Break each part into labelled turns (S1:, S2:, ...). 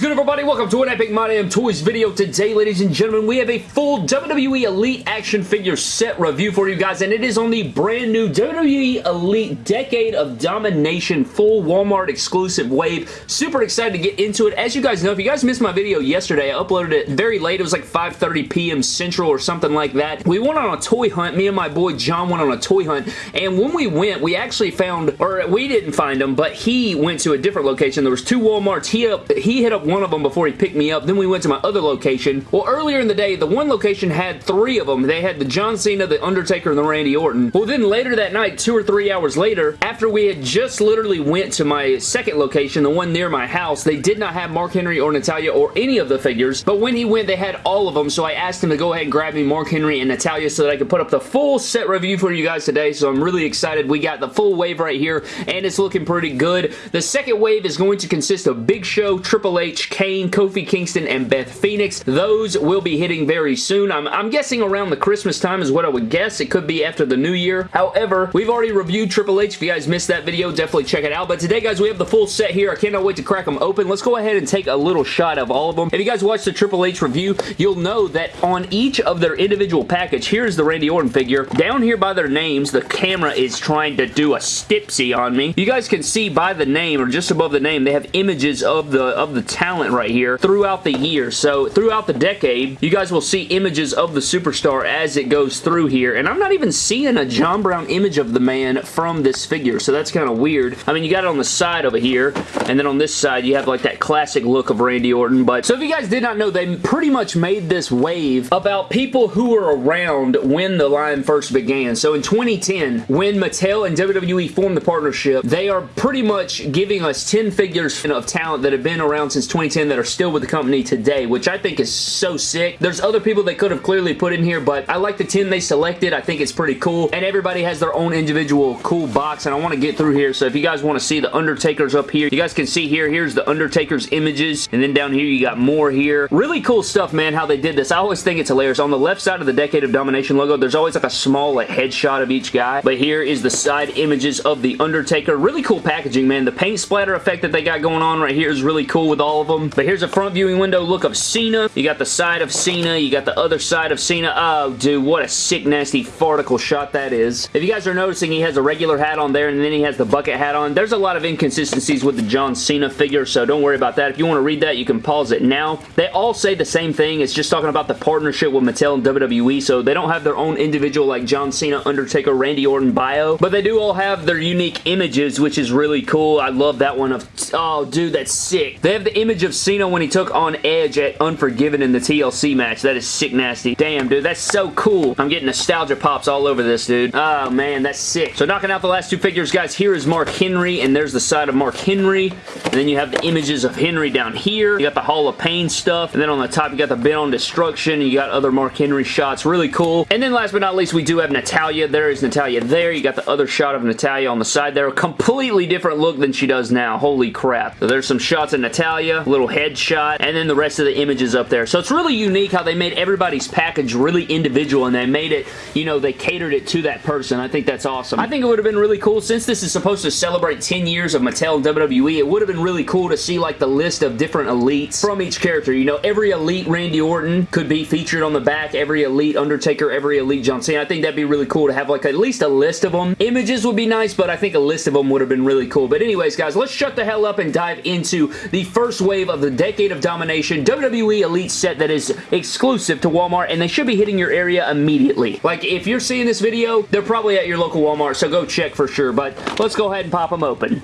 S1: is good everybody? Welcome to an Epic My Damn Toys video. Today, ladies and gentlemen, we have a full WWE Elite action figure set review for you guys, and it is on the brand new WWE Elite Decade of Domination full Walmart exclusive wave. Super excited to get into it. As you guys know, if you guys missed my video yesterday, I uploaded it very late. It was like 5.30 p.m. Central or something like that. We went on a toy hunt. Me and my boy John went on a toy hunt, and when we went, we actually found, or we didn't find them, but he went to a different location. There was two Walmarts. He, up, he hit up one of them before he picked me up. Then we went to my other location. Well, earlier in the day, the one location had three of them. They had the John Cena, the Undertaker, and the Randy Orton. Well, then later that night, two or three hours later, after we had just literally went to my second location, the one near my house, they did not have Mark Henry or Natalya or any of the figures, but when he went, they had all of them, so I asked him to go ahead and grab me Mark Henry and Natalya so that I could put up the full set review for you guys today, so I'm really excited. We got the full wave right here, and it's looking pretty good. The second wave is going to consist of Big Show, Triple H, Kane, Kofi Kingston, and Beth Phoenix. Those will be hitting very soon. I'm, I'm guessing around the Christmas time is what I would guess. It could be after the new year. However, we've already reviewed Triple H. If you guys missed that video, definitely check it out. But today, guys, we have the full set here. I cannot wait to crack them open. Let's go ahead and take a little shot of all of them. If you guys watched the Triple H review, you'll know that on each of their individual package, here's the Randy Orton figure. Down here by their names, the camera is trying to do a stipsy on me. You guys can see by the name, or just above the name, they have images of the, of the talent right here throughout the year. So throughout the decade, you guys will see images of the superstar as it goes through here. And I'm not even seeing a John Brown image of the man from this figure, so that's kind of weird. I mean, you got it on the side over here, and then on this side, you have like that classic look of Randy Orton. But so if you guys did not know, they pretty much made this wave about people who were around when the line first began. So in 2010, when Mattel and WWE formed the partnership, they are pretty much giving us 10 figures of talent that have been around since 2010 that are still with the company today, which I think is so sick. There's other people they could have clearly put in here, but I like the 10 they selected. I think it's pretty cool, and everybody has their own individual cool box, and I want to get through here, so if you guys want to see the Undertaker's up here, you guys can see here, here's the Undertaker's images, and then down here you got more here. Really cool stuff, man, how they did this. I always think it's hilarious. On the left side of the Decade of Domination logo, there's always like a small like headshot of each guy, but here is the side images of the Undertaker. Really cool packaging, man. The paint splatter effect that they got going on right here is really cool with all of them, but here's a front viewing window look of Cena. You got the side of Cena, you got the other side of Cena. Oh, dude, what a sick, nasty farticle shot that is. If you guys are noticing, he has a regular hat on there, and then he has the bucket hat on. There's a lot of inconsistencies with the John Cena figure, so don't worry about that. If you want to read that, you can pause it now. They all say the same thing. It's just talking about the partnership with Mattel and WWE, so they don't have their own individual like John Cena, Undertaker, Randy Orton bio, but they do all have their unique images, which is really cool. I love that one of, oh, dude, that's sick. They have the image of Cena when he took on Edge at Unforgiven in the TLC match. That is sick nasty. Damn, dude, that's so cool. I'm getting nostalgia pops all over this, dude. Oh, man, that's sick. So knocking out the last two figures, guys, here is Mark Henry, and there's the side of Mark Henry, and then you have the images of Henry down here. You got the Hall of Pain stuff, and then on the top, you got the Bent on Destruction, you got other Mark Henry shots. Really cool. And then last but not least, we do have Natalya. There is Natalya there. You got the other shot of Natalya on the side there. A completely different look than she does now. Holy crap. So there's some shots of Little headshot, and then the rest of the images up there. So it's really unique how they made everybody's package really individual, and they made it, you know, they catered it to that person. I think that's awesome. I think it would have been really cool, since this is supposed to celebrate 10 years of Mattel WWE, it would have been really cool to see, like, the list of different elites from each character. You know, every elite Randy Orton could be featured on the back, every elite Undertaker, every elite John Cena. I think that'd be really cool to have, like, at least a list of them. Images would be nice, but I think a list of them would have been really cool. But anyways, guys, let's shut the hell up and dive into the first wave of the Decade of Domination WWE Elite set that is exclusive to Walmart, and they should be hitting your area immediately. Like, if you're seeing this video, they're probably at your local Walmart, so go check for sure, but let's go ahead and pop them open.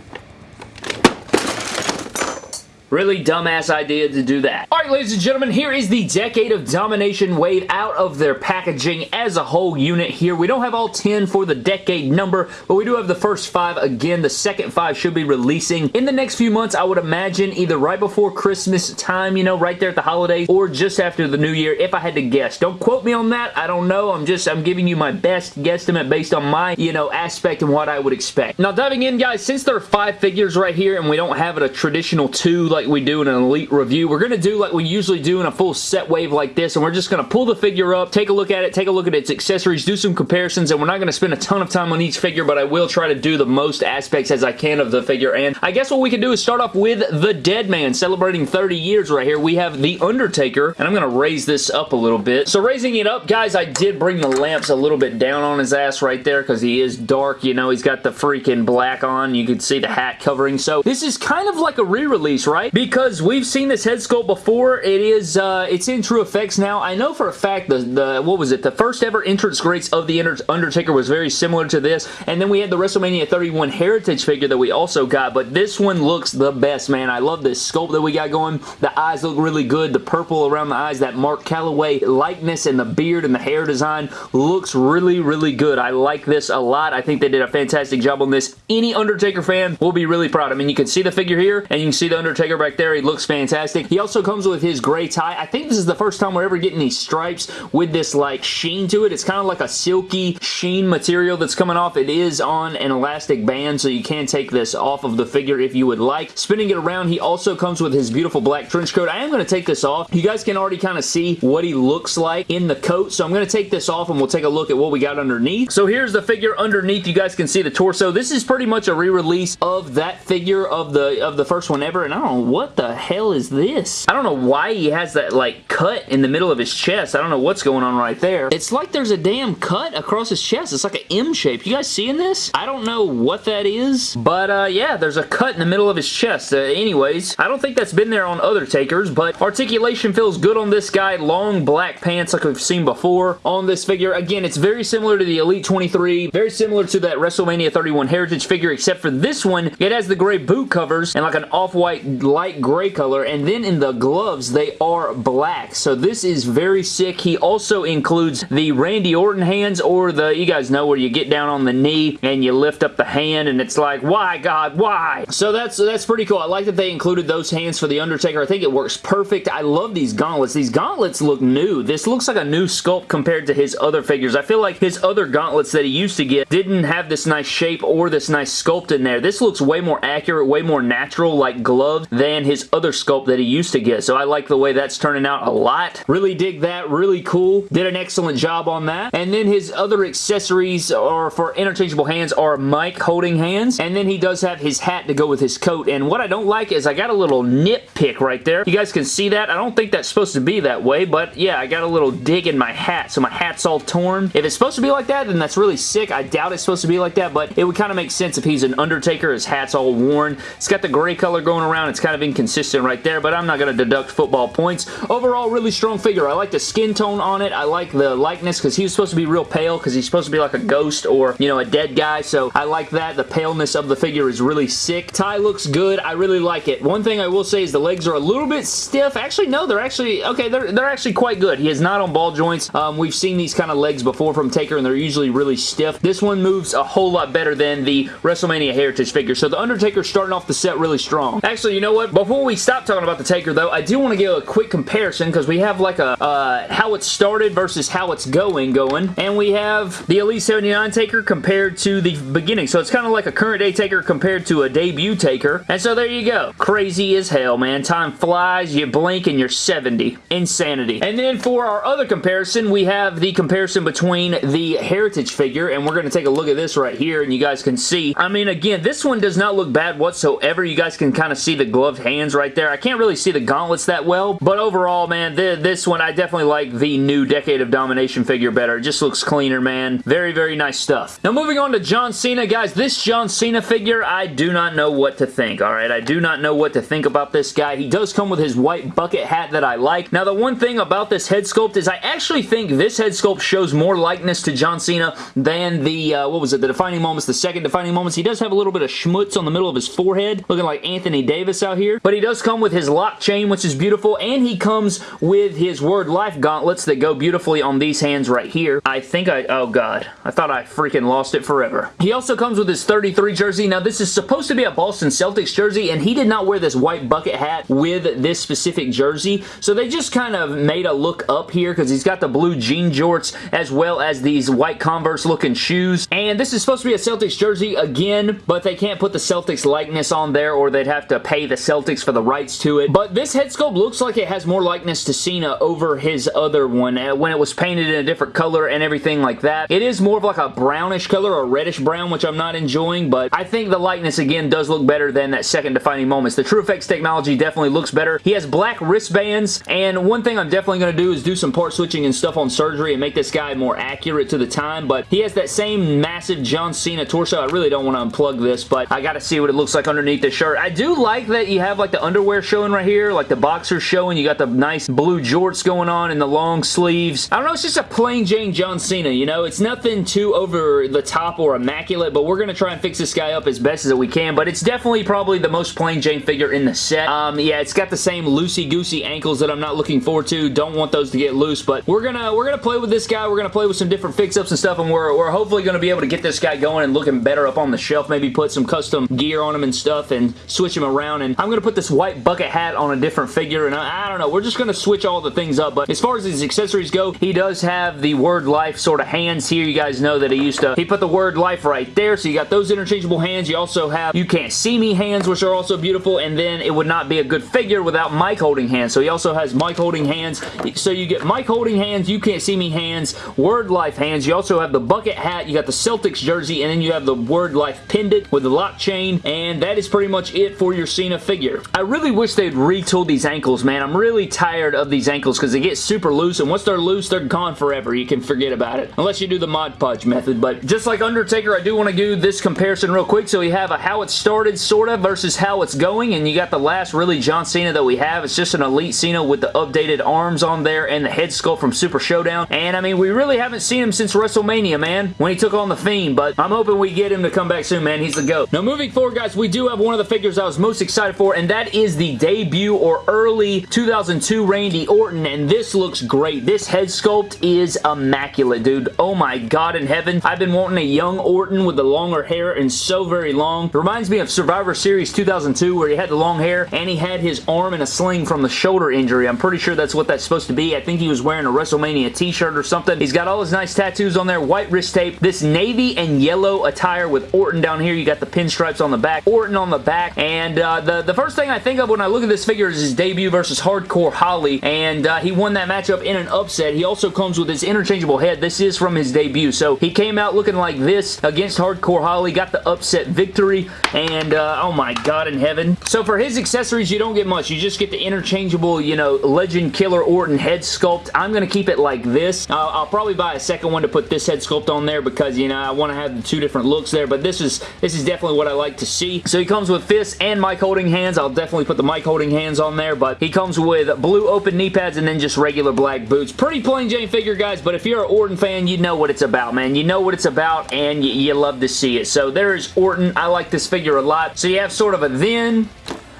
S1: Really dumbass idea to do that. Alright, ladies and gentlemen, here is the Decade of Domination wave out of their packaging as a whole unit here. We don't have all 10 for the decade number, but we do have the first five. Again, the second five should be releasing in the next few months, I would imagine, either right before Christmas time, you know, right there at the holidays, or just after the new year, if I had to guess. Don't quote me on that. I don't know. I'm just, I'm giving you my best guesstimate based on my, you know, aspect and what I would expect. Now, diving in, guys, since there are five figures right here, and we don't have a traditional two, like like we do in an Elite review. We're going to do like we usually do in a full set wave like this, and we're just going to pull the figure up, take a look at it, take a look at its accessories, do some comparisons, and we're not going to spend a ton of time on each figure, but I will try to do the most aspects as I can of the figure, and I guess what we can do is start off with the Dead Man, celebrating 30 years right here. We have The Undertaker, and I'm going to raise this up a little bit. So raising it up, guys, I did bring the lamps a little bit down on his ass right there because he is dark, you know, he's got the freaking black on. You can see the hat covering. So this is kind of like a re-release, right? Because we've seen this head sculpt before. It is, uh, it's in TrueFX now. I know for a fact the, the, what was it? The first ever entrance greats of The Undertaker was very similar to this. And then we had the WrestleMania 31 Heritage figure that we also got. But this one looks the best, man. I love this sculpt that we got going. The eyes look really good. The purple around the eyes, that Mark Calaway likeness and the beard and the hair design looks really, really good. I like this a lot. I think they did a fantastic job on this. Any Undertaker fan will be really proud. I mean, you can see the figure here, and you can see the Undertaker back there. He looks fantastic. He also comes with his gray tie. I think this is the first time we're ever getting these stripes with this, like, sheen to it. It's kind of like a silky sheen material that's coming off. It is on an elastic band, so you can take this off of the figure if you would like. Spinning it around, he also comes with his beautiful black trench coat. I am going to take this off. You guys can already kind of see what he looks like in the coat, so I'm going to take this off and we'll take a look at what we got underneath. So here's the figure underneath. You guys can see the torso. This is pretty much a re-release of that figure of the of the first one ever, and I don't what the hell is this. I don't know why he has that like cut in the middle of his chest. I don't know what's going on right there. It's like there's a damn cut across his chest. It's like an M shape. You guys seeing this? I don't know what that is, but uh, yeah, there's a cut in the middle of his chest. Uh, anyways, I don't think that's been there on other takers, but articulation feels good on this guy. Long black pants like we've seen before on this figure. Again, it's very similar to the Elite 23, very similar to that WrestleMania 31 Heritage figure, except for this one, it has the gray boot covers and like an off-white light gray color, and then in the gloves, they are black. So this is very sick. He also includes the Randy Orton hands, or the, you guys know where you get down on the knee and you lift up the hand, and it's like, why, God, why? So that's, that's pretty cool. I like that they included those hands for The Undertaker. I think it works perfect. I love these gauntlets. These gauntlets look new. This looks like a new sculpt compared to his other figures. I feel like his other gauntlets that he used to get didn't have this nice shape or this nice sculpt in there. This looks way more accurate, way more natural like gloves than his other sculpt that he used to get. So I like the way that's turning out a lot. Really dig that. Really cool. Did an excellent job on that. And then his other accessories are for interchangeable hands are mic holding hands. And then he does have his hat to go with his coat. And what I don't like is I got a little nitpick right there. You guys can see that. I don't think that's supposed to be that way, but yeah, I got a little dig in my hat. So my hat's all torn. If it's supposed to be like that, then that's really sick. I doubt it's supposed to be like that, but it would kind of make sense if he's an Undertaker. His hat's all worn. It's got the gray color going around. It's kind of inconsistent right there, but I'm not going to deduct football points. Overall, really strong figure. I like the skin tone on it. I like the likeness because he was supposed to be real pale because he's supposed to be like a ghost or, you know, a dead guy, so I like that. The paleness of the figure is really sick. Tie looks good. I really like it. One thing I will say is the legs are a little bit stiff. Actually, no, they're actually, okay, they're, they're actually quite good. He is not on ball joints. Um, we've seen these kind of legs before from Taker, and they're usually really stiff. This one moves a whole lot better than the WrestleMania Heritage figure, so the Undertaker starting off the set really strong. Actually, you know what? Before we stop talking about the Taker, though, I do want to give a quick comparison because we have like a uh, how it started versus how it's going going, and we have the Elite 79 Taker compared to the beginning, so it's kind of like a current day Taker compared to a debut Taker, and so there you go. Crazy as hell, man. Time flies, you blink, and you're 70. Insanity. And then for our other comparison, we have the comparison between the Heritage figure, and we're going to take a look at this right here, and you guys can see. I mean, again, this one does not look bad whatsoever. You guys can kind of see the gloved hands right there. I can't really see the gauntlets that well, but overall, man, th this one, I definitely like the new Decade of Domination figure better. It just looks cleaner, man. Very, very nice stuff. Now, moving on to John Cena, guys, this John Cena figure, I do not know what to think, all right? I do not know what to think about this guy. He does come with his white bucket hat that I like. Now, the one thing about this head sculpt is I actually think this head sculpt shows more likeness to John Cena than the, uh, what was it, the defining moments, the second defining moments. He does have a little bit of schmutz on the middle of his forehead, looking like Anthony Davis out here. But he does come with his lock chain, which is beautiful, and he comes with his Word Life gauntlets that go beautifully on these hands right here. I think I, oh god, I thought I freaking lost it forever. He also comes with his 33 jersey. Now, this is supposed to be a Boston Celtics jersey, and he did not wear this white bucket hat with this specific jersey, so they just kind of made a look up here because he's got the blue jean jorts as well as these white Converse looking shoes, and this is supposed to be a Celtics jersey again, but they can't put the Celtics likeness on there or they'd have to pay the Celtics for the rights to it. But this head sculpt looks like it has more likeness to Cena over his other one uh, when it was painted in a different color and everything like that. It is more of like a brownish color or reddish brown, which I'm not enjoying, but I think the likeness again does look better than that second defining moments. The TrueFX technology definitely looks better. He has black wristbands, and one thing I'm definitely going to do is do some part switching and stuff on surgery and make this guy more accurate to the time, but he has that same massive John Cena torso. I really don't want to unplug this, but I got to see what it looks like underneath the shirt. I do like that you have like the underwear showing right here, like the boxers showing. You got the nice blue jorts going on and the long sleeves. I don't know, it's just a plain Jane John Cena, you know? It's nothing too over the top or immaculate, but we're going to try and fix this guy up as best as we can, but it's definitely probably the most plain Jane figure in the set. Um, yeah, it's got the same loosey-goosey ankles that I'm not looking forward to. Don't want those to get loose, but we're gonna we're gonna play with this guy. We're gonna play with some different fix-ups and stuff, and we're, we're hopefully gonna be able to get this guy going and looking better up on the shelf. Maybe put some custom gear on him and stuff and switch him around, and I'm gonna put this white bucket hat on a different figure, and I, I don't know. We're just gonna switch all the things up, but as far as his accessories go, he does have the word life sort of hands here. You guys know that he used to, he put the word life right there, so you got those interchangeable hands. You also have you can't see me hands, which are also beautiful, and then it would not be a good figure without mic holding hands. So he also has mic holding hands. So you get mic holding hands, you can't see me hands, word life hands. You also have the bucket hat, you got the Celtics jersey, and then you have the word life pendant with the lock chain, and that is pretty much it for your Cena figure. I really wish they'd retool these ankles, man. I'm really tired of these ankles because they get super loose, and once they're loose, they're gone forever. You can forget about it. Unless you do the Mod Podge method, but just like Undertaker, I do want to do this comparison real quick. So we have a how it started, sort of, versus how it's going, and you got the last really John Cena that we have. It's just an Elite Cena with the updated arms on there and the head sculpt from Super Showdown, and I mean, we really haven't seen him since WrestleMania, man, when he took on The Fiend, but I'm hoping we get him to come back soon, man. He's the GOAT. Now, moving forward, guys, we do have one of the figures I was most excited for, and that is the debut or early 2002 Randy Orton, and this looks great. This head sculpt is immaculate, dude. Oh my god in heaven. I've been wanting a young Orton with the longer hair and so very long. It reminds me of Survivor Series 2002 where he had the long hair and he had his arm in a sling from the shoulder injury. I'm pretty sure that's what that's supposed to be. I think he was wearing a WrestleMania t-shirt or something. He's got all his nice tattoos on there, white wrist tape, this navy and yellow attire with Orton down here. You got the pinstripes on the back, Orton on the back, and uh, the, the first thing I think of when I look at this figure is his debut versus Hardcore Holly, and uh, he won that matchup in an upset. He also comes with his interchangeable head. This is from his debut, so he came out looking like this against Hardcore Holly, got the upset victory, and uh, oh my god in heaven. So for his accessories, you don't get much. You just get the interchangeable, you know, Legend Killer Orton head sculpt. I'm going to keep it like this. Uh, I'll probably buy a second one to put this head sculpt on there because, you know, I want to have the two different looks there, but this is this is definitely what I like to see. So he comes with fists and mic holding hands. I'll definitely put the mic holding hands on there, but he comes with blue open knee pads and then just regular black boots. Pretty plain Jane figure, guys, but if you're an Orton fan, you know what it's about, man. You know what it's about, and you, you love to see it. So there's Orton. I like this figure a lot. So you have sort of a then,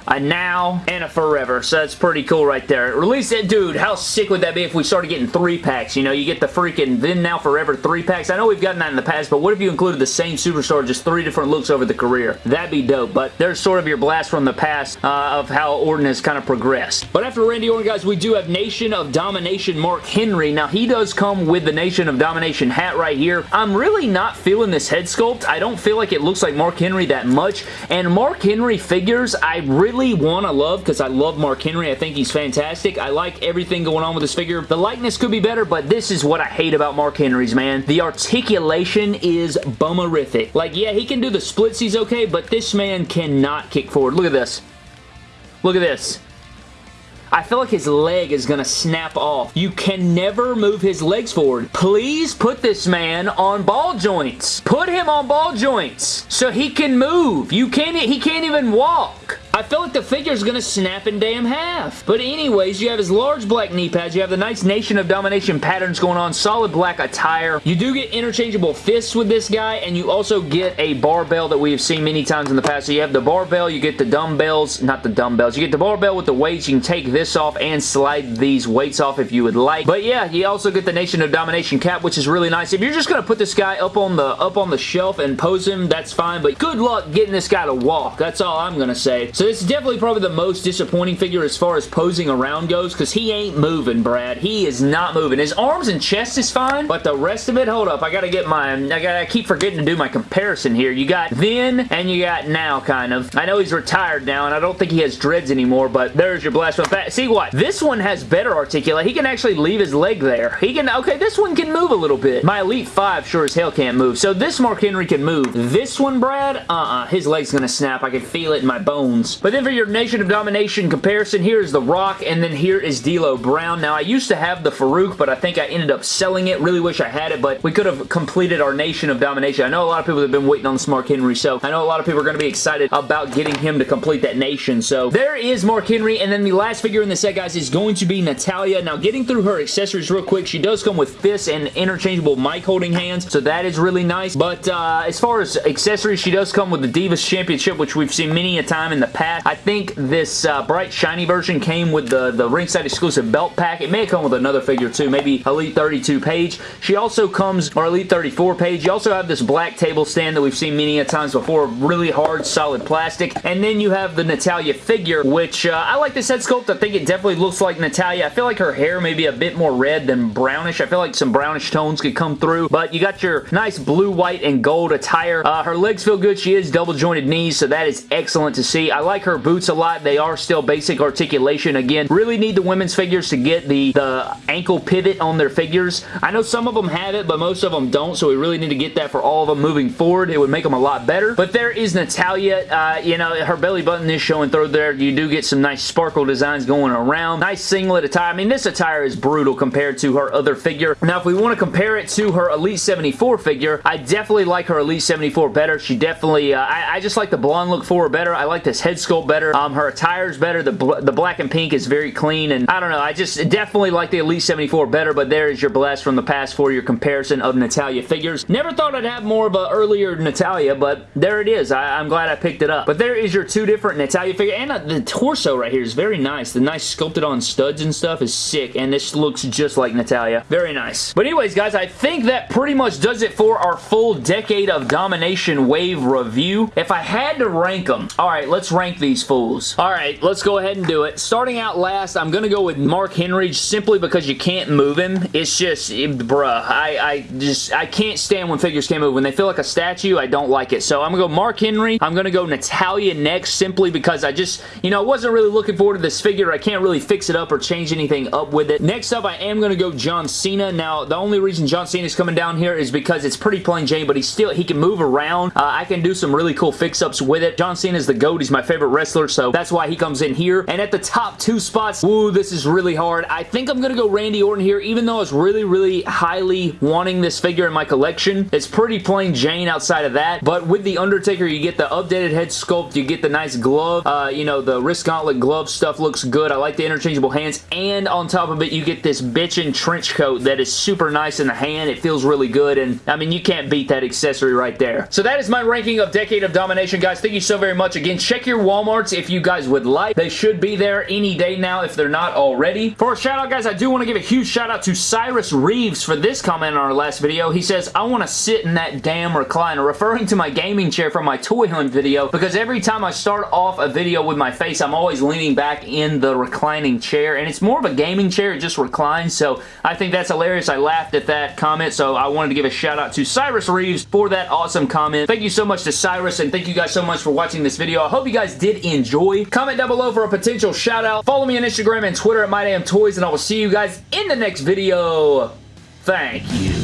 S1: a now, and a forever. So that's pretty cool right there. Release it, dude. How sick would that be if we started getting three packs? You know, you get the freaking then, now, forever three packs. I know we've gotten that in the past, but what if you included the same superstar, just three different looks over the career? That'd be dope, but there's sort of your blast from the past uh, of how Orton has kind of progressed. But after Randy Orton, guys, we do have Nation of Domination Mark Henry. Now, he does come with the Nation of Domination hat right here. I'm really not feeling this head sculpt. I don't feel like it looks like Mark Henry that much, and Mark Henry figures, I really want I love because I love Mark Henry. I think he's fantastic. I like everything going on with this figure. The likeness could be better, but this is what I hate about Mark Henry's, man. The articulation is bummerific. Like, yeah, he can do the splits, he's okay, but this man cannot kick forward. Look at this. Look at this. I feel like his leg is going to snap off. You can never move his legs forward. Please put this man on ball joints. Put him on ball joints so he can move. You can't, he can't even walk. I feel like the figure is going to snap in damn half. But anyways, you have his large black knee pads. You have the nice Nation of Domination patterns going on. Solid black attire. You do get interchangeable fists with this guy, and you also get a barbell that we have seen many times in the past. So you have the barbell, you get the dumbbells, not the dumbbells. You get the barbell with the weights. You can take this off and slide these weights off if you would like. But yeah, you also get the Nation of Domination cap, which is really nice. If you're just going to put this guy up on the up on the shelf and pose him, that's fine. But good luck getting this guy to walk. That's all I'm going to say. So this is definitely probably the most disappointing figure as far as posing around goes because he ain't moving, Brad. He is not moving. His arms and chest is fine, but the rest of it, hold up. I gotta get my, I gotta keep forgetting to do my comparison here. You got then and you got now, kind of. I know he's retired now, and I don't think he has dreads anymore, but there's your blast from See what? This one has better articulate. He can actually leave his leg there. He can, okay, this one can move a little bit. My Elite 5 sure as hell can't move. So this Mark Henry can move. This one, Brad, uh-uh. His leg's gonna snap. I can feel it in my bones. But then for your Nation of Domination comparison, here is The Rock, and then here is D'Lo Brown. Now, I used to have the Faarooq, but I think I ended up selling it. Really wish I had it, but we could have completed our Nation of Domination. I know a lot of people have been waiting on this Mark Henry, so I know a lot of people are going to be excited about getting him to complete that Nation. So there is Mark Henry, and then the last figure in the set, guys, is going to be Natalya. Now, getting through her accessories real quick, she does come with fists and interchangeable mic holding hands, so that is really nice. But uh, as far as accessories, she does come with the Divas Championship, which we've seen many a time in the past. I think this uh, bright shiny version came with the, the ringside exclusive belt pack. It may come with another figure too, maybe Elite 32 Paige. She also comes, or Elite 34 Paige. You also have this black table stand that we've seen many a times before, really hard, solid plastic. And then you have the Natalya figure, which uh, I like this head sculpt. I think it definitely looks like Natalya. I feel like her hair may be a bit more red than brownish. I feel like some brownish tones could come through, but you got your nice blue, white, and gold attire. Uh, her legs feel good. She is double jointed knees, so that is excellent to see. I like her boots a lot. They are still basic articulation. Again, really need the women's figures to get the, the ankle pivot on their figures. I know some of them have it, but most of them don't, so we really need to get that for all of them moving forward. It would make them a lot better. But there is Natalya. Uh, you know, her belly button is showing through there. You do get some nice sparkle designs going around. Nice singlet attire. I mean, this attire is brutal compared to her other figure. Now, if we want to compare it to her Elite 74 figure, I definitely like her Elite 74 better. She definitely, uh, I, I, just like the blonde look for her better. I like this head sculpt better. Um, her attire is better. The, bl the black and pink is very clean, and I don't know. I just definitely like the Elite 74 better, but there is your blast from the past for your comparison of Natalya figures. Never thought I'd have more of an earlier Natalya, but there it is. I, am glad I picked it up. But there is your two different Natalya figure, and uh, the torso right here is very nice. The nice sculpted on studs and stuff is sick, and this looks just like Natalya. Very nice. But anyways, guys, I think that pretty much does it for our full Decade of Domination Wave review. If I had to rank them, alright, let's rank these fools. Alright, let's go ahead and do it. Starting out last, I'm going to go with Mark Henry simply because you can't move him. It's just, bruh, I, I just, I can't stand when figures can't move. When they feel like a statue, I don't like it. So I'm going to go Mark Henry. I'm going to go Natalya next simply because I just, you know, I wasn't really looking forward to this figure. I can't really fix it up or change anything up with it. Next up, I am going to go John Cena. Now, the only reason John Cena is coming down here is because it's pretty plain Jane, but he still, he can move around. Uh, I can do some really cool fix-ups with it. John Cena is the GOAT. He's my favorite wrestler, so that's why he comes in here. And at the top two spots, woo, this is really hard. I think I'm going to go Randy Orton here, even though I was really, really highly wanting this figure in my collection. It's pretty plain Jane outside of that, but with The Undertaker, you get the updated head sculpt, you get the nice glove, uh, you know, the wrist gauntlet glove stuff looks good. I like the interchangeable hands, and on top of it, you get this bitchin' trench coat that is super nice in the hand. It feels really good, and I mean, you can't beat that accessory right there. So that is my ranking of Decade of Domination, guys. Thank you so very much. Again, check your Walmarts if you guys would like. They should be there any day now if they're not already. For a shout out, guys, I do want to give a huge shout out to Cyrus Reeves for this comment on our last video. He says, I want to sit in that damn recliner, referring to my gaming chair from my toy hunt video because every time I start off a video with my face, I'm always leaning back in the reclining chair, and it's more of a gaming chair. It just reclines, so I think that's hilarious. I laughed at that comment, so I wanted to give a shout out to Cyrus Reeves for that awesome comment. Thank you so much to Cyrus, and thank you guys so much for watching this video. I hope you guys did enjoy. Comment down below for a potential shout out. Follow me on Instagram and Twitter at MyDamnToys, and I will see you guys in the next video. Thank you.